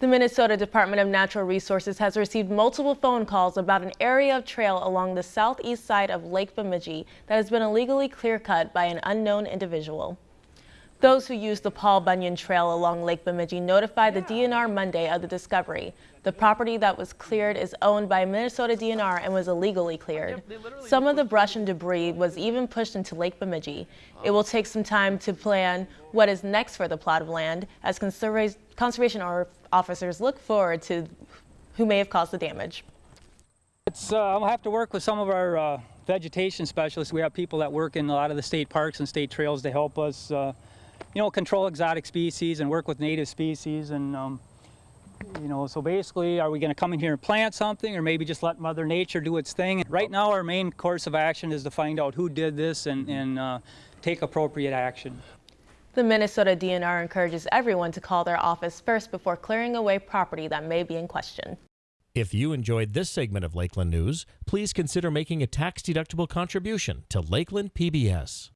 The Minnesota Department of Natural Resources has received multiple phone calls about an area of trail along the southeast side of Lake Bemidji that has been illegally clear-cut by an unknown individual. Those who use the Paul Bunyan Trail along Lake Bemidji notified the DNR Monday of the discovery. The property that was cleared is owned by Minnesota DNR and was illegally cleared. Some of the brush and debris was even pushed into Lake Bemidji. It will take some time to plan what is next for the plot of land as conservation officers look forward to who may have caused the damage. It's, uh, I'll have to work with some of our uh, vegetation specialists. We have people that work in a lot of the state parks and state trails to help us, uh, you know, control exotic species and work with native species. And, um, you know, so basically, are we going to come in here and plant something or maybe just let Mother Nature do its thing? Right now, our main course of action is to find out who did this and, and uh, take appropriate action. The Minnesota DNR encourages everyone to call their office first before clearing away property that may be in question. If you enjoyed this segment of Lakeland News, please consider making a tax-deductible contribution to Lakeland PBS.